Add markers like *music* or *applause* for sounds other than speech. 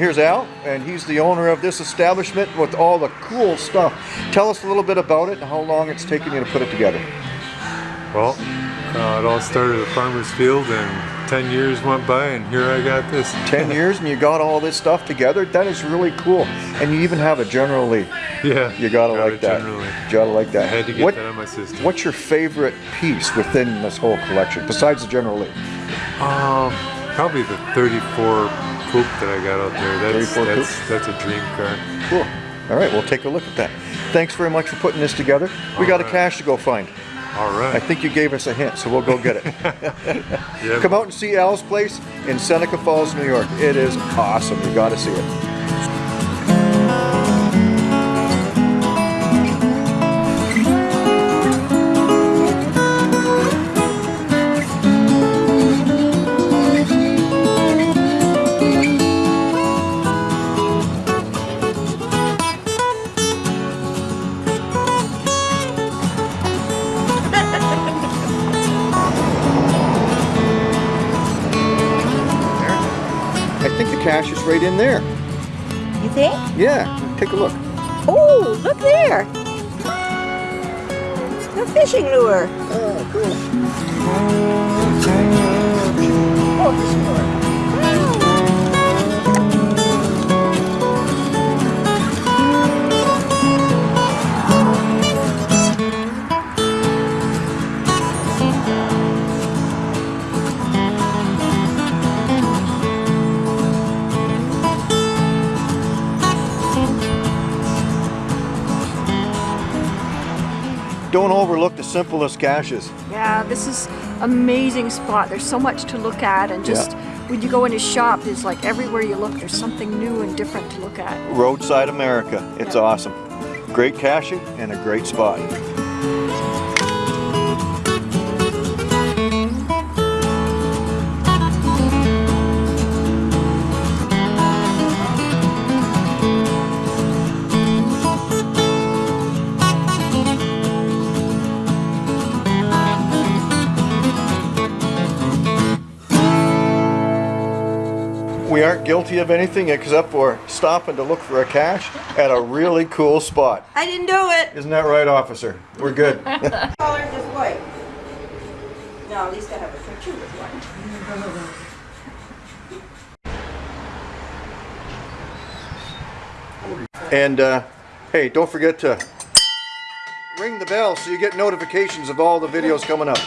here's Al, and he's the owner of this establishment with all the cool stuff. Tell us a little bit about it and how long it's taken you to put it together. Well, uh, it all started at Farmer's Field and 10 years went by and here I got this. *laughs* 10 years and you got all this stuff together? That is really cool. And you even have a General Lee. *laughs* Yeah. You gotta got like that. generally. You gotta like that. I had to get what, that on my system. What's your favorite piece within this whole collection, besides the General Lee? Um, probably the 34 coupe that I got out there. That's, 34 that's, that's a dream car. Cool. All right, we'll take a look at that. Thanks very much for putting this together. We got a cache to go find. All right. I think you gave us a hint, so we'll go get it. *laughs* Yeah, Come out and see Al's place in Seneca Falls, New York. It is awesome. You gotta see it. I think the cache is right in there. You think? Yeah, take a look. Oh, look there. A fishing lure. Oh, cool. Oh, fishing lure. Don't overlook the simplest caches. Yeah, this is amazing spot. There's so much to look at and just when you go in his shop, it's like everywhere you look, there's something new and different to look at. Roadside America. It's Yeah. awesome. Great caching and a great spot. We aren't guilty of anything except for stopping to look for a cache at a really cool spot. I didn't do it. Isn't that right, officer? We're good. *laughs* Color just white. No, at least I have a picture with one. And uh, hey, don't forget to ring the bell so you get notifications of all the videos coming up.